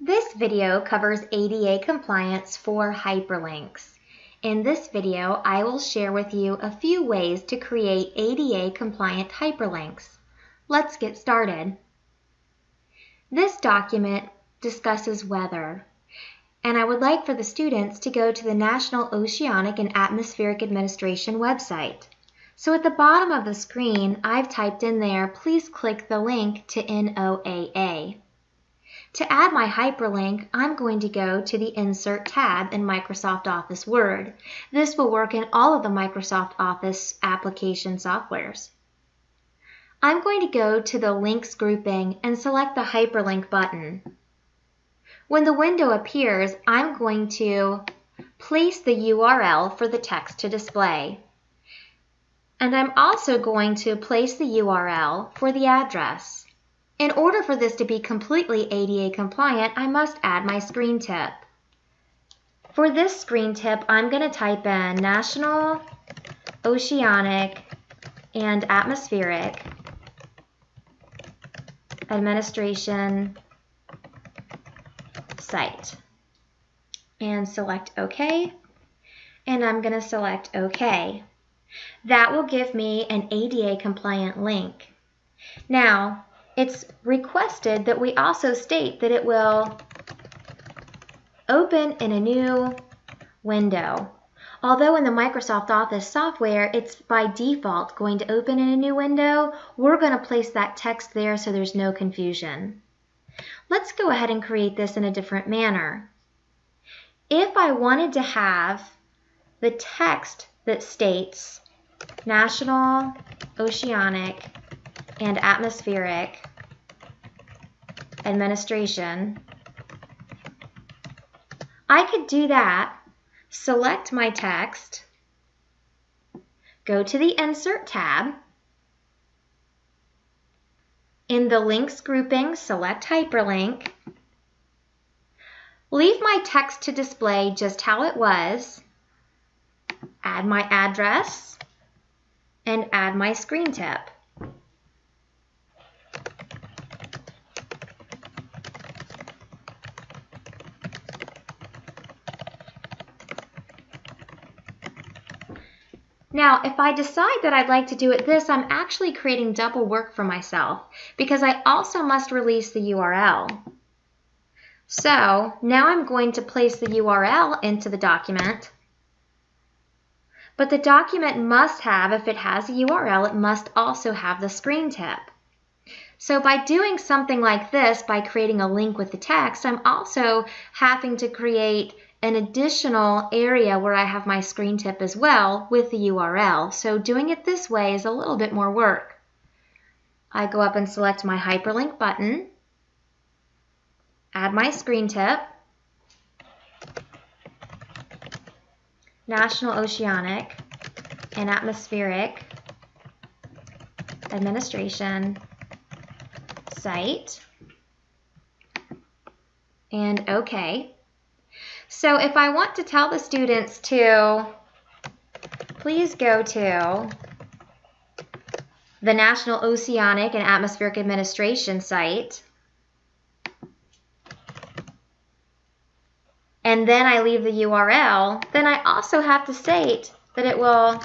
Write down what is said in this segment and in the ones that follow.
This video covers ADA compliance for hyperlinks. In this video, I will share with you a few ways to create ADA compliant hyperlinks. Let's get started. This document discusses weather, and I would like for the students to go to the National Oceanic and Atmospheric Administration website. So at the bottom of the screen, I've typed in there, please click the link to NOAA. To add my hyperlink, I'm going to go to the Insert tab in Microsoft Office Word. This will work in all of the Microsoft Office application softwares. I'm going to go to the Links grouping and select the Hyperlink button. When the window appears, I'm going to place the URL for the text to display. And I'm also going to place the URL for the address. In order for this to be completely ADA compliant, I must add my screen tip. For this screen tip, I'm going to type in National Oceanic and Atmospheric Administration site and select OK and I'm going to select OK. That will give me an ADA compliant link. Now, it's requested that we also state that it will open in a new window. Although in the Microsoft Office software, it's by default going to open in a new window, we're going to place that text there so there's no confusion. Let's go ahead and create this in a different manner. If I wanted to have the text that states national, oceanic, and atmospheric administration. I could do that, select my text, go to the Insert tab, in the Links grouping, select Hyperlink, leave my text to display just how it was, add my address, and add my screen tip. Now, if I decide that I'd like to do it this, I'm actually creating double work for myself because I also must release the URL. So now I'm going to place the URL into the document but the document must have, if it has a URL, it must also have the screen tip. So by doing something like this, by creating a link with the text, I'm also having to create an additional area where I have my screen tip as well with the URL. So doing it this way is a little bit more work. I go up and select my hyperlink button, add my screen tip, National Oceanic and Atmospheric Administration site and OK. So if I want to tell the students to please go to the National Oceanic and Atmospheric Administration site and then I leave the URL, then I also have to state that it will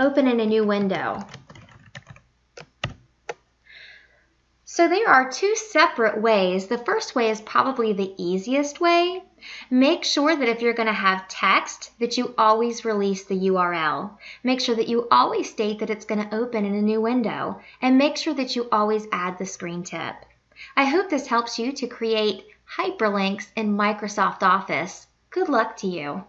open in a new window. So there are two separate ways. The first way is probably the easiest way. Make sure that if you're going to have text that you always release the URL. Make sure that you always state that it's going to open in a new window and make sure that you always add the screen tip. I hope this helps you to create hyperlinks in Microsoft Office. Good luck to you.